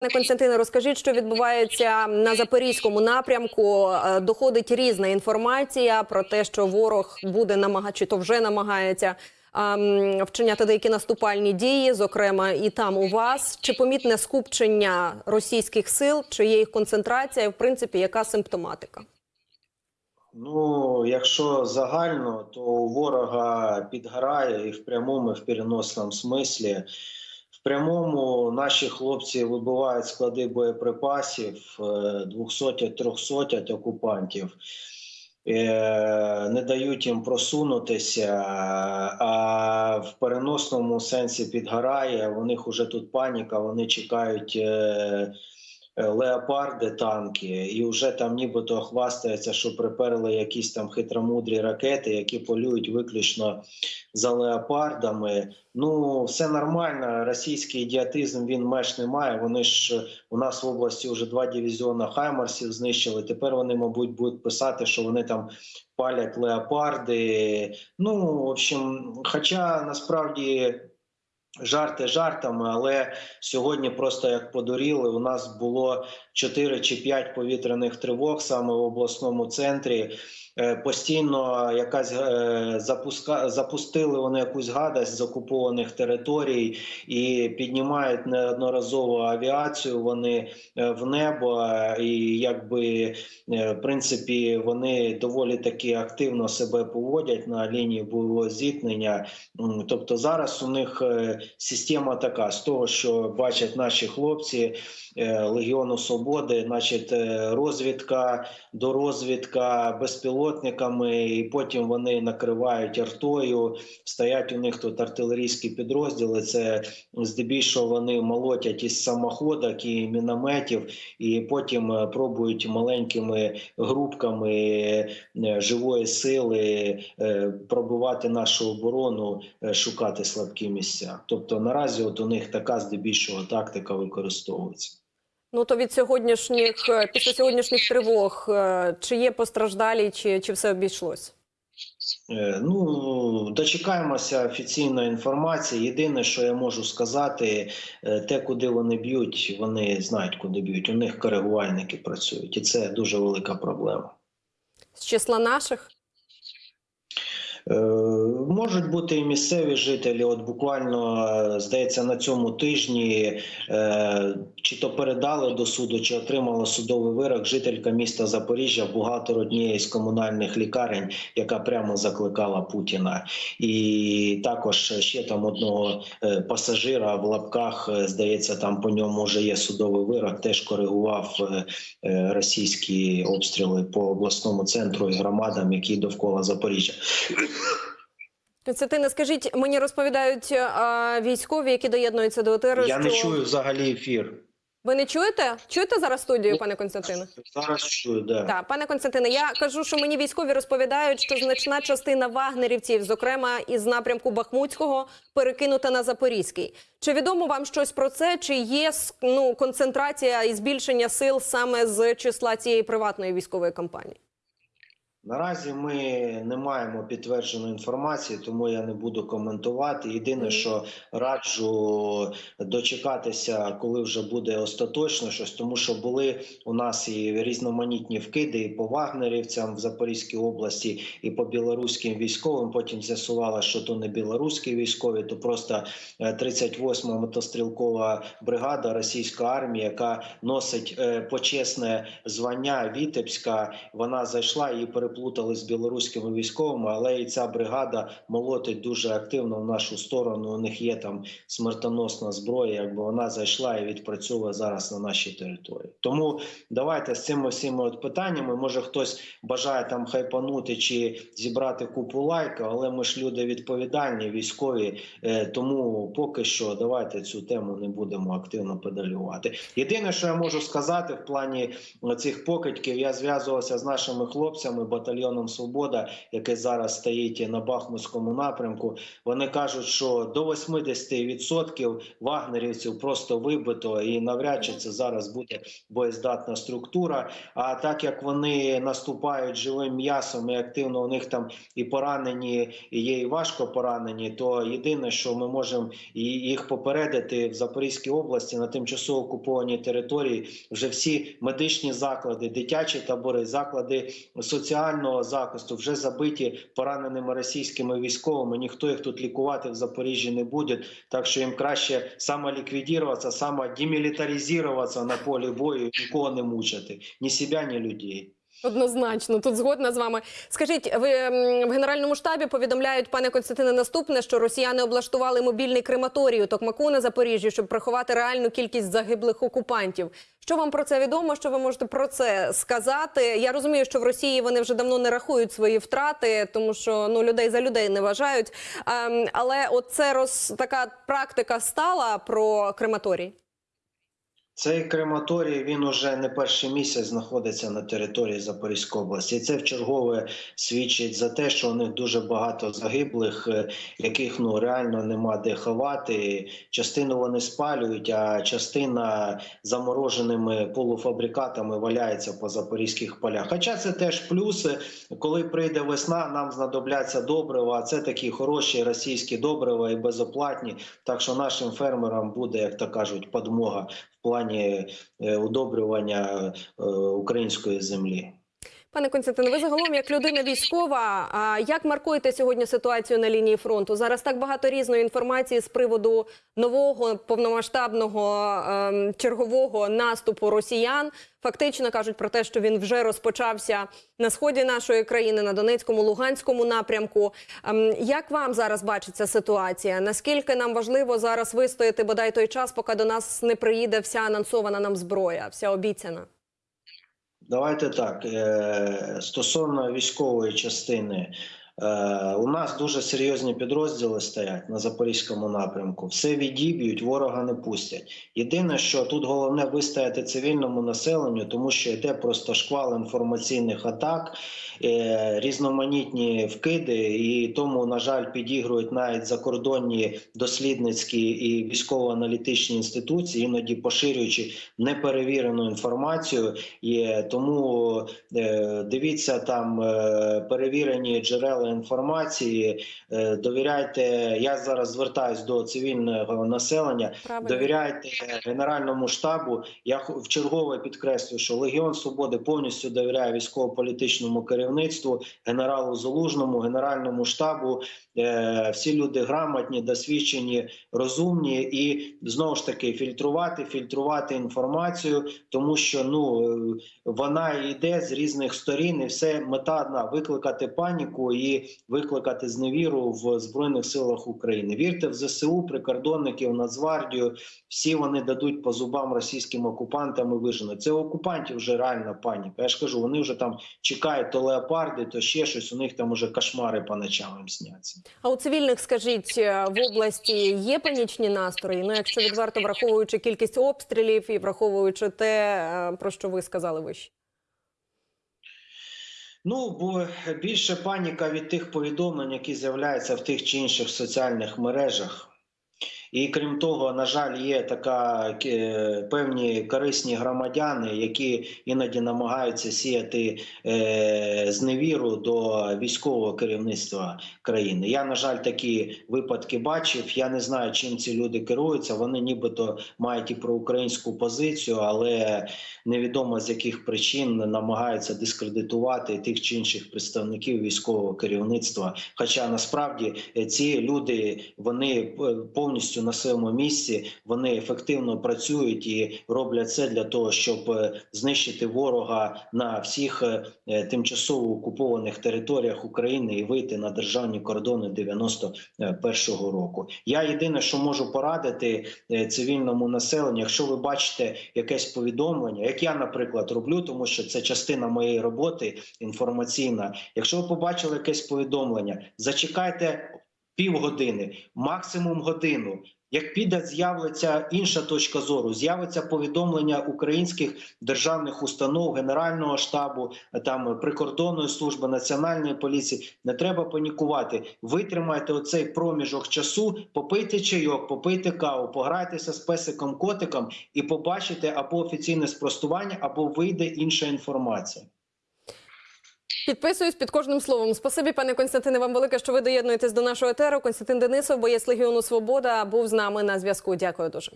Пане Константине, розкажіть, що відбувається на запорізькому напрямку. Е, Доходить різна інформація про те, що ворог буде намагати, чи то вже намагається ем, вчиняти деякі наступальні дії, зокрема і там у вас. Чи помітне скупчення російських сил, чи є їх концентрація? і, В принципі, яка симптоматика? Ну, якщо загально, то у ворога підгорає і в прямому, і в переносному смислі. В прямому наші хлопці вибивають склади боєприпасів 200-300 окупантів. Е, Не дають їм просунутися, а в переносному сенсі підгорає. У них уже тут паніка, вони чекають е, е, леопарди танки, і вже там нібито хвастається, що приперли якісь там хитромудрі ракети, які полюють виключно за леопардами. Ну, все нормально. Російський ідіотизм він меж не має. Вони ж у нас в області вже два дивізіони Хаймарсів знищили. Тепер вони, мабуть, будуть писати, що вони там палять леопарди. Ну, в общем, хоча насправді. Жарти жартами, але сьогодні просто як подуріли. У нас було 4 чи 5 повітряних тривог саме в обласному центрі. Е, Постійно якась е, запуска запустили вони якусь гадость з окупованих територій і піднімають неодноразово авіацію. Вони е, в небо, і якби в принципі вони доволі таки активно себе поводять на лінії бойового зіткнення. Тобто зараз у них система така з того, що бачать наші хлопці Легіону Свободи, значить, розвідка, дорозвідка безпілотниками, і потім вони накривають артою. Стоять у них тут артилерійські підрозділи. Це здебільшого вони молотять із самоходок і мінометів, і потім е, пробують маленькими групками е, живої сили е, пробивати нашу оборону, шукати слабкі місця. Тобто наразі от у них така здебільшого тактика використовується. Ну то від сьогоднішніх е, після сьогоднішніх тривог, е, чи є постраждалі, чи, чи все обійшлось? Е, Ну, дочекаємося офіційної інформації. Єдине, що я можу сказати, те, куди вони б'ють, вони знають, куди б'ють. У них коригувальники працюють, і це дуже велика проблема. З числа наших? Е, Можуть бути і місцеві жителі. От буквально е, здається, на цьому тижні е, чи то передали до суду, чи отримала судовий вирок жителька міста Запоріжжя, бухгалтер однієї з комунальних лікарень, яка прямо закликала Путіна, і також ще там одного пасажира в лапках, здається, там по ньому вже є судовий вирок. Теж коригував російські обстріли по обласному центру і громадам, які довкола Запоріжжя. Константине, скажіть, мені розповідають е, військові, які доєднуються до ОТР, Я не чую взагалі ефір. Ви не чуєте? Чуєте зараз студію, пане Константине? Зараз чую, да. Так, пане Константине, я кажу, що мені військові розповідають, що значна частина вагнерівців, зокрема із напрямку Бахмутського, перекинута на Запорізький. Чи відомо вам щось про це? Чи є ну, концентрація і збільшення сил саме з числа цієї приватної військової компанії? Наразі ми не маємо підтвердженої інформації, тому я не буду коментувати. Єдине, що раджу дочекатися, коли вже буде остаточно щось, тому що були у нас і різноманітні вкиди і по вагнерівцям в Запорізькій області, і по білоруським військовим. Потім з'ясувало, що то не білоруські військові, то просто е, 38-ма мотострілкова бригада російської армії, яка носить е, почесне звання Вітебська. Вона зайшла і переплутали з білоруськими військовими, але і ця бригада молотить дуже активно в нашу сторону. У них є там смертоносна зброя, якби вона зайшла і відпрацьовує зараз на нашій території. Тому давайте з цими всіми от питаннями. Може хтось бажає там хайпанути чи зібрати купу лайка, але ми ж люди відповідальні, військові. Е, тому поки що давайте цю тему не будемо активно педалювати. Єдине, що я можу сказати в плані цих покидьків, я зв'язувався з нашими хлопцями, батальйоном Свобода, який зараз стоїть на Бахмутському напрямку. Вони кажуть, що до 80% вагнерівців просто вибито, і навряд чи це зараз буде боєздатна структура. А так як вони наступають живим м'ясом і активно у них там і поранені, і є і важко поранені, то єдине, що ми можемо їх попередити в Запорізькій області на тимчасово окупованій території, вже всі медичні заклади, дитячі табори, заклади соціального захисту вже забиті пораненими російськими військовими. Ніхто їх тут лікувати в Запоріжжі не буде. Так що їм краще самоліквідуватися, самодемілітаризуватися на полі бою, нікого не мучити, ні себе, ні людей. Однозначно, тут згодна з вами. Скажіть, ви в генеральному штабі повідомляють, пане Константине, наступне, що росіяни облаштували мобільний крематорій у Токмаку на Запоріжжі, щоб приховати реальну кількість загиблих окупантів. Що вам про це відомо? Що ви можете про це сказати? Я розумію, що в Росії вони вже давно не рахують свої втрати, тому що ну людей за людей не вважають. Ем, але от це роз така практика стала про крематорій. Цей крематорій він уже не перший місяць знаходиться на території Запорізької області. І це вчергове свідчить за те, що у них дуже багато загиблих, е, яких ну реально нема де ховати. Частину вони спалюють, а частина замороженими полуфабрикатами валяється по запорізьких полях. Хоча це теж плюси. Коли прийде весна, нам знадобляться добрива. А це такі хороші російські добрива і безоплатні. Так що нашим фермерам буде, як то кажуть, подмога в плані е, удобрювання е, української землі. Пане Константине, ви загалом як людина військова. А як маркуєте сьогодні ситуацію на лінії фронту? Зараз так багато різної інформації з приводу нового повномасштабного ем, чергового наступу росіян. Фактично кажуть про те, що він вже розпочався на сході нашої країни, на Донецькому, Луганському напрямку. Ем, як вам зараз бачиться ситуація? Наскільки нам важливо зараз вистояти бодай той час, поки до нас не приїде вся анонсована нам зброя, вся обіцяна? Давайте так. е, Стосовно військової частини, у нас дуже серйозні підрозділи стоять на запорізькому напрямку. Все відіб'ють, ворога не пустять. Єдине, що тут головне вистояти цивільному населенню, тому що йде просто шквал інформаційних атак, е, різноманітні вкиди, і тому, на жаль, підігрують навіть закордонні дослідницькі і військово-аналітичні інституції, іноді поширюючи неперевірену інформацію. І тому е, дивіться там е, перевірені джерела інформації. е, Довіряйте. Я зараз звертаюсь до цивільного населення. Правильно. Довіряйте Генеральному штабу. Я х- вчергове підкреслюю, що Легіон Свободи повністю довіряє військово-політичному керівництву, генералу Залужному, Генеральному штабу. Е, Всі люди грамотні, досвідчені, розумні і знову ж таки фільтрувати, фільтрувати інформацію, тому що ну вона йде з різних сторін, і все мета одна викликати паніку і викликати зневіру в збройних силах України. Вірте в ЗСУ, прикордонників, Нацгвардію. Всі вони дадуть по зубам російським окупантам і виженуть. Це окупантів вже реальна паніка. Я ж кажу, вони вже там чекають то леопарди, то ще щось. У них там уже кошмари по ночам їм сняться. А у цивільних, скажіть, е, в області є панічні настрої? Ну, якщо відверто враховуючи кількість обстрілів і враховуючи те, е, про що ви сказали вище. Ну, бо більше паніка від тих повідомлень, які з'являються в тих чи інших соціальних мережах. І крім того, на жаль, є така е, певні корисні громадяни, які іноді намагаються сіяти е, зневіру до військового керівництва країни. Я, на жаль, такі випадки бачив. Я не знаю, чим ці люди керуються. Вони нібито мають і проукраїнську позицію, але невідомо з яких причин намагаються дискредитувати тих чи інших представників військового керівництва. Хоча насправді е, ці люди вони е, повністю на своєму місці, вони ефективно працюють і роблять це для того, щоб е, знищити ворога на всіх е, е, тимчасово окупованих територіях України і вийти на державні кордони 91-го року. Я єдине, що можу порадити цивільному населенню, якщо ви бачите якесь повідомлення, як я, наприклад, роблю, тому що це частина моєї роботи інформаційна. Якщо ви побачили якесь повідомлення, зачекайте. Півгодини, максимум годину. Як піде, з'явиться інша точка зору, з'явиться повідомлення українських державних установ, Генерального штабу, там прикордонної служби, національної поліції. Не треба панікувати. Витримайте оцей проміжок часу, попийте чайок, попийте каву, пограйтеся з песиком котиком і побачите або офіційне спростування, або вийде інша інформація. Підписуюсь під кожним словом. Спасибі, пане Константине, вам велике, що ви доєднуєтесь до нашого етеру. Константин Денисов, боєць Легіону Свобода, був з нами на зв'язку. Дякую дуже.